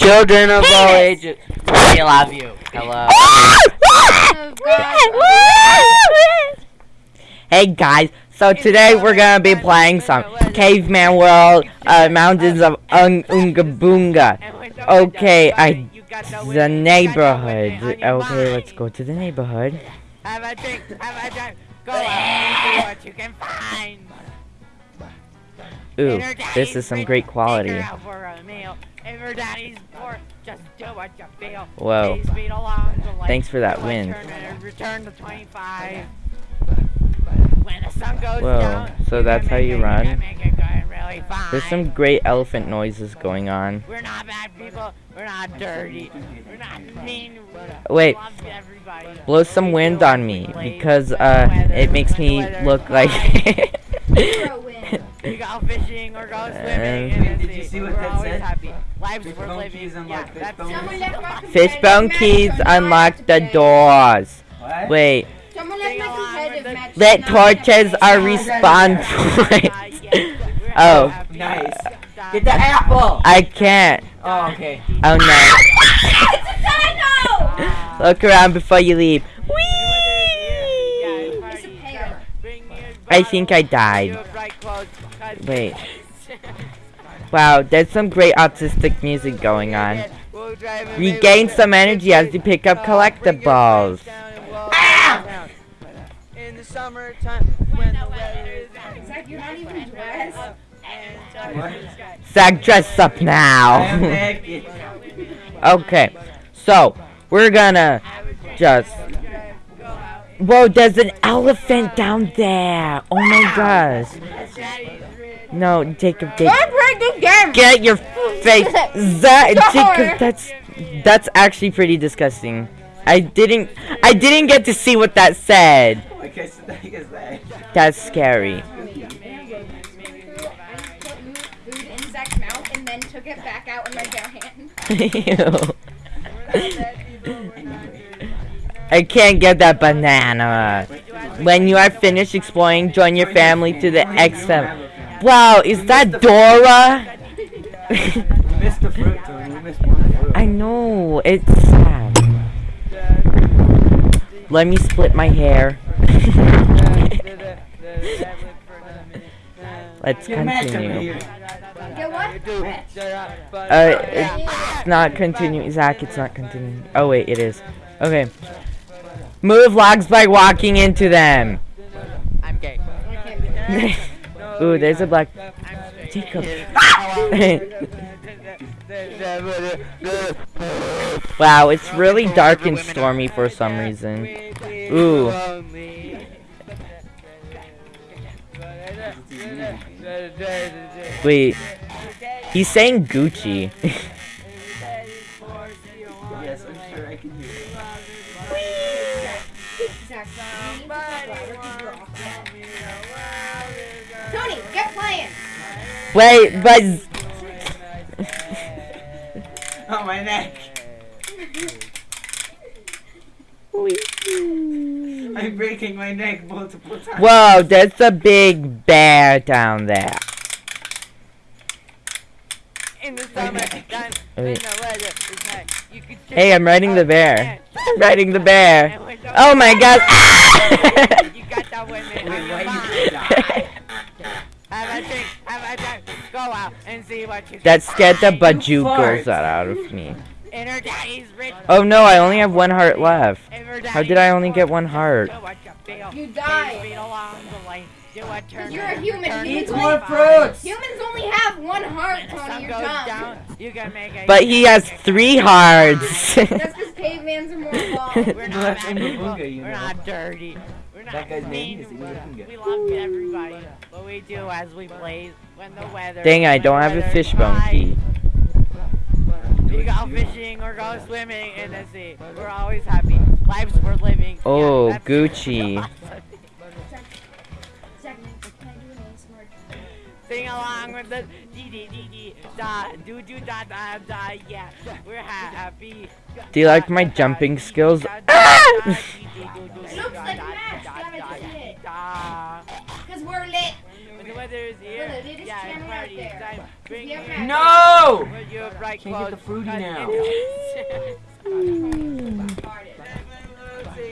Children of all ages, we love you. Hello. Hey guys, so today we're gonna be playing some Caveman World, uh, Mountains of Un Unga Boonga. Okay, I the neighborhood. Okay, let's go to the neighborhood. Have a drink, have a drink. Go out and see what you can find. Ooh, this is some great quality. Take her out for a meal. If your daddy's bored, just do what you feel. Whoa. Please speed along the lane. Thanks for that Do a wind. turn and Return to 25. When the sun goes Whoa, so that's how you run? can make it going really. There's some great elephant noises going on. We're not bad people. We're not dirty. We're not mean. Wait. We love everybody. Blow some wind on me because uh it makes me look like We go fishing or go swimming. Did you see what We're that said? happy. Lives Fish worth living. keys Yeah, unlock fish that's bone Someone left my Fishbone keys unlock the doors. What? Wait, Someone left my competitive match. lit torches are respawn points. Oh. Nice. Get the apple. I can't. Oh, okay. Oh no. It's a dino! Ah. Look around before you leave. Whee! It's a pear. I think I died. Wait. Wow, there's some great autistic music going on. Regain some energy as you pick up collectibles. In the summertime when the weather is not even. Zach, dress up now. okay, so we're gonna just. Whoa, there's an elephant down there. Oh my gosh. No, Jacob, Jacob. Don't break! Get your face, Zach, Jacob. That's that's actually pretty disgusting. I didn't I didn't get to see what that said. Okay, so that is that. That's scary. Put I can't get that banana. When you are finished exploring, join your family to the XM. Wow, is that Dora? You missed the fruit, Tony. You missed one fruit. I know, it's sad. Let me split my hair. Let's Get Matt continue. Get what? Uh, it's not continuing. Zach, it's not continuing. Oh, wait, it is. Okay. Move logs by walking into them. I'm gay. Ooh, there's a black. Jacob. wow, it's really dark and stormy for some reason. Ooh. Wait. He's saying Gucci. Yes, I'm sure I can hear it. Zach, you need to flower to draw. Tony, get playing! Wait, but Oh, my neck. I'm breaking my neck multiple times. whoa, there's a big bear down there. In the summertime when Wait. the weather is hot, you can Hey, I'm riding the bear. I'm riding the bear. Oh my god. You got that women. Wait, why fine. you? Have a drink, have a drink. Go out and see what you that can scared the find. bajucos out of me. And her daddy's rich. Oh no, I only have one heart left. How did I only get one heart? you feel. You Please died. speed along the lane. Do a turn You're a human. return Humans to only- More fruits. Humans only have one heart, Tony. You're dumb. down, you can make a But he has three hearts. That's because cavemans are more evolved. We're not that's bad Imba people. Boonga, you We're not dirty. We're not That guy's name mean. is We're- Boonga. Love everybody. What we do as we play when the weather. Dang, I don't have a weather's fishbone key. We go fishing or go swimming in the sea. We're always happy. Life's worth living. Oh, yeah, Oh, that's- Gucci. Sing along with the dee dee dee dee da do do da da da yeah. We're happy. Do you like my jumping skills? It looks like Mash. Damn it, you did it. Da. Because we're lit. When the weather is here, We're the latest yeah, channel out party there. time. Bring We your have No! Put your bright Can't get the clothes, fruity 'cause now.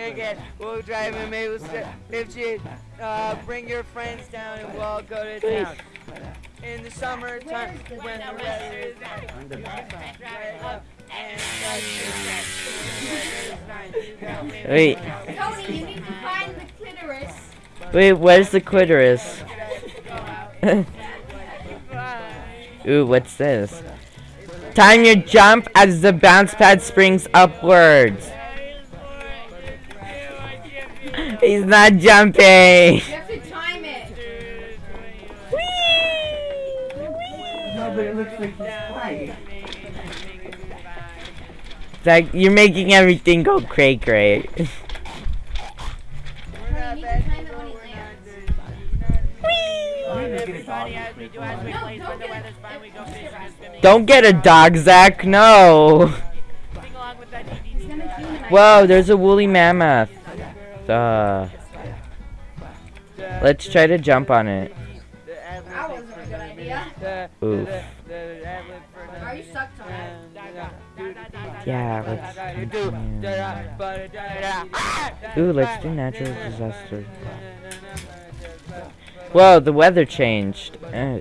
it's- Farted. Sing again. We'll drive a Maple Street. If you uh, bring your friends down and we'll go to town. In the summertime Where's the when the weather is right up and such Wait, Tony, you need to find the clitoris. wait, where's the clitoris? Ooh, what's this? Time your jump as the bounce pad springs upwards. He's not jumping. You have to time it. No, but it looks like he's flying. Zach, you're making everything go cray cray. Tony, you need to time it when he lands. I'm gonna get a dog. No, don't get it. Don't get a dog, Zach. No. He's gonna demonize Whoa, there's a woolly mammoth. Uh, let's try to jump on it. A. Oof. Yeah, let's continue. Ooh, let's do natural disaster. Whoa, the weather changed. Uh,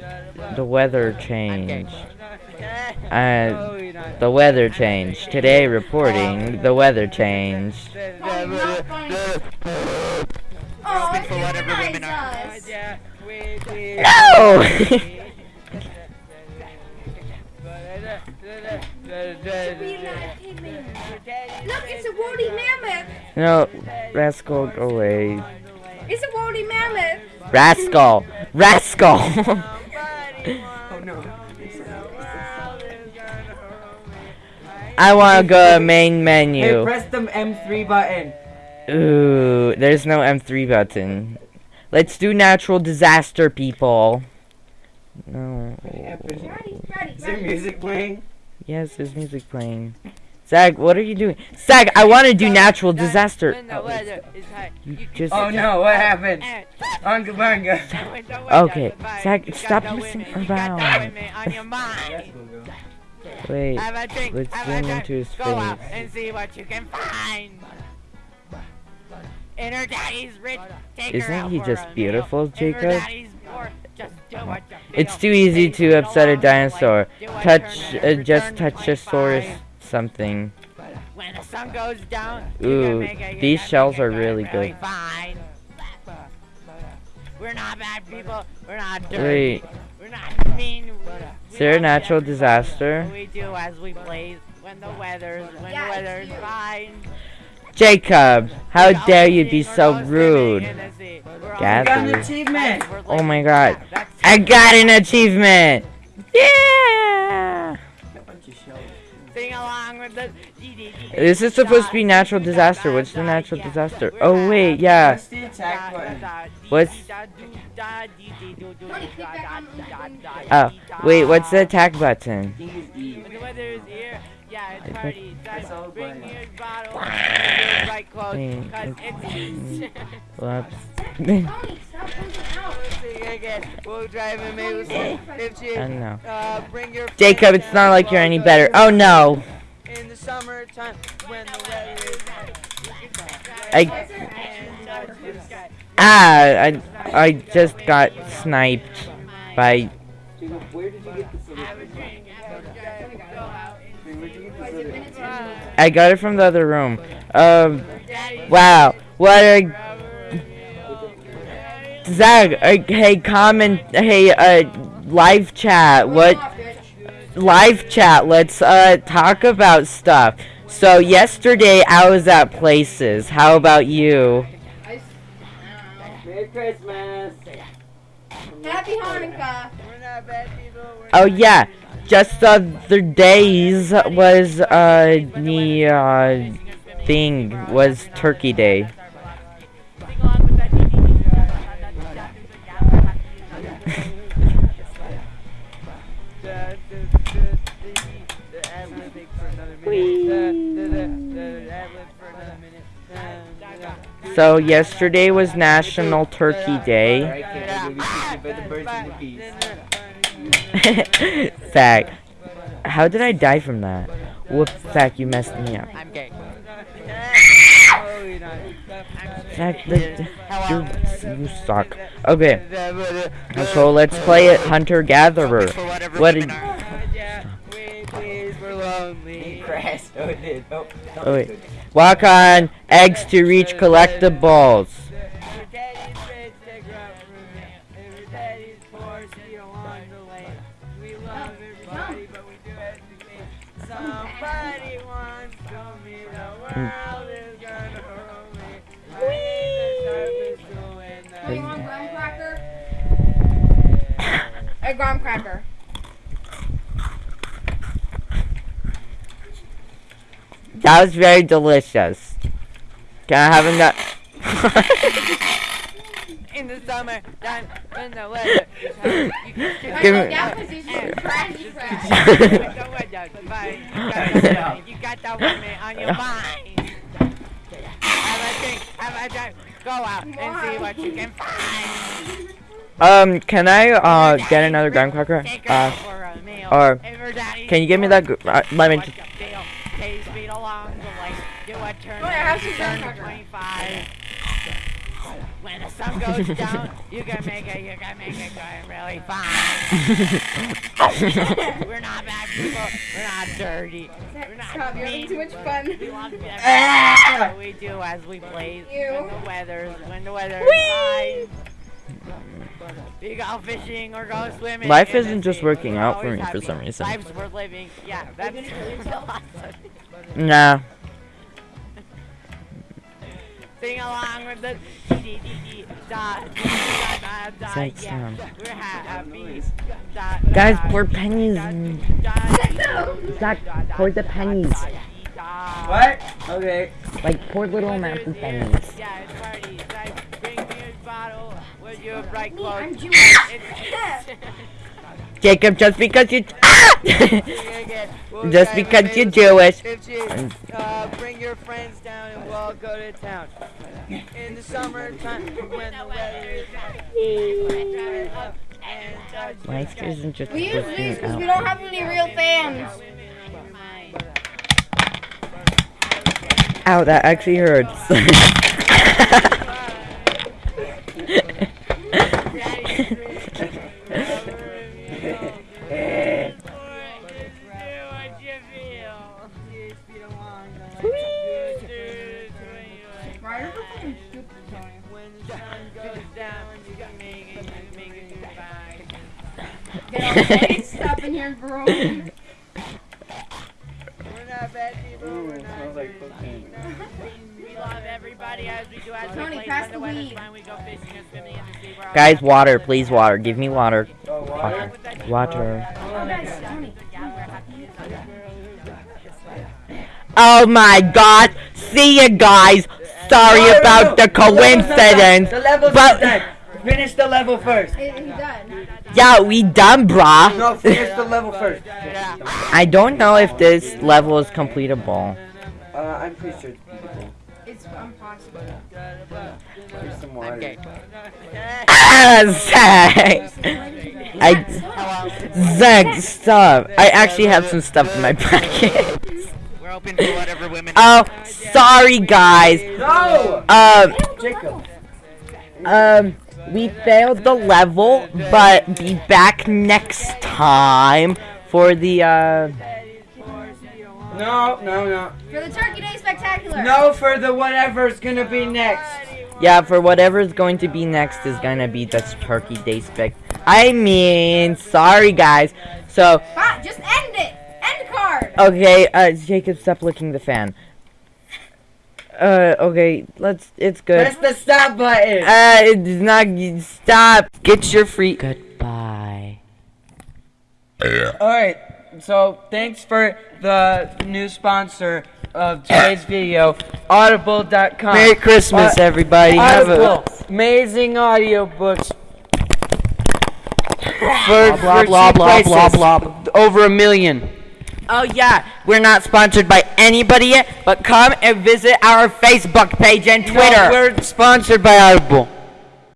the weather changed. Uh, the weather changed. Today reporting, the weather changed. Tony, not funny. Oh, it demonized us. No! We are not a pigman. Look, it's a woolly mammoth. no, rascal, go away. It's a woolly mammoth. Rascal! Rascal! No. I wanna go to main Hey, menu. press the M3 button. Ooh, there's no M3 button. Let's do natural disaster, people. No. Ready, ready, Is there music playing? Yes, there's music playing. Zach, what are you doing? Zach, I want to do natural disaster. When the weather is hot, You you just. Oh no, what happened? and Unga bunga. when the weather Okay, is Zach, stop the messing women, you around. Wait. Have a drink, let's have zoom a drink, into his go out face. and see what you can find. And her daddy's rich, take Isn't out he just beautiful, Jacob? poor, just do what you It's too easy to upset a dinosaur. like, do what Touch, uh, just touch a source 25. something. When the sun goes down, Ooh, these shells are really good. We're not bad people. We're not dirty. Wait, We're not mean. is there a natural disaster? We do as we please when the weather's when Yeah, the weather's fine. Jacob, how We go dare you be so we're go rude? swimming in the sea. We're all Gather. Got an Gathering. achievement. Oh my god. I got an achievement! Yeah! Sing along with the. This is supposed to be natural disaster. What's the natural disaster? Oh wait, yeah. Press the attack button. What's- Tony, click back on the- Oh, wait, what's the attack button? I think it's. When the weather is here, yeah, it's I party That's. Bring fine. your bottle your bright clothes, cause it's- it's. Whoops. Tony, stop pointing out. Sing again. We'll drive a Maple Street. I don't know. uh, bring your Jacob, it's not like you're any better. Oh no! In the summertime, when the weather is hot, you can I drive and touch the sky. ah, I I just got sniped by. Jacob, where did you get this I got it from the other room. Um, wow. What a rubber wheel. Zach. Uh, hey, comment. Hey, uh, live chat. What? Live chat. Let's uh talk about stuff. So yesterday I was at places. How about you? I s- I don't Merry Christmas. Happy Hanukkah. We're not bad people. We're Oh not yeah, just the other days was uh the uh thing was Turkey Day. Sing along with that. So yesterday was National Turkey Day. Fact. How did I die from that? Whoop, fact, you messed me up. I'm gay. Fact, you, you suck. Okay, so let's play it Hunter Gatherer. What did- are. We please, we're lonely. Crashed. It did. Oh, wait. Walk on eggs to reach collectibles. A graham cracker. That was very delicious. Can I have another? In the summer, time when the weather you can Give me- that position. Trashy trash. the weather, fine. You got the- You got the woman on your mind. Have a drink, have a drink. Go out and see what you can find. Um, can I uh get another graham cracker? Uh, out for a meal. or If her daddy's can you give me that? gr- Uh, let me. What's the deal? Pays feet along the way. Do a turn. Yeah, have some turn graham cracker. 25. When the sun goes down, you can make it. You can make it going really fine. We're not bad people. We're not dirty. We're not Stop, you're having too much fun. We love everything what we do as we play when the weather's when the weather's fine. We go fishing or go swimming. Life isn't just working out for always me for some reason. Lives worth living. Yeah, that's Nah. Sing along with the dee dee dee da da da da. Thanks, Yeah, we're happy. Da, Guys, da, pour pennies da, in. dee, Zach, da, da, pour the pennies. da, dee, da. What? Okay. Like pour little amounts of pennies. Yeah, with your bright Me, clothes. I'm Jewish. Jacob, just because you. We'll Just because you're Jewish. If you uh, bring your friends down and we'll all go to town. In the summertime when the weather is and uh, Life isn't just We use these because we don't have any real fans. Ow, that actually hurts. Goodbye. Get off the stop in here, bro. We're not bad people. We're not dirty. We love everybody as we do as Tony, we play. pass When the the weed. fine, we go fishing and swimming in the sea. We're Guys, water, please, water. Give me water. Oh, water? Water. Oh, oh guys, Tony. Oh my god. See you guys. Sorry No, no, about the The level's not done. coincidence. The level's But- not done. Finish the level first. Is he done? Yeah, we done, brah. No, finish the level first. I don't know if this level is completable. Uh, I'm pretty sure it's impossible. Here's some I'm water. gay. Ah, Zach. I, Zach, stop. I actually have some stuff in my pocket. We're open to whatever women. Oh, sorry, guys. No! Um, Jacob. um, we failed the level, but be back next time for the, uh, No, no, no. For the Turkey Day Spectacular. No for the whatever's gonna be next. yeah, for whatever is going to be next is gonna be this Turkey Day spec. I mean, sorry, guys. So, Ah, just end it. End card. Okay, uh, Jacob, stop licking the fan. Uh, okay, let's, it's good. Press the stop button. Uh, it's not, stop. Get your free. Goodbye. Yeah. Alright, so thanks for the new sponsor of today's video, audible.com. Merry Christmas, Uh, everybody. Have a, Audible, amazing audiobooks. For, blah, for blah, cheap blah, blah, prices. blah. Over a million. Oh yeah, we're not sponsored by anybody yet, but come and visit our Facebook page and Twitter. No, we're sponsored by Audible.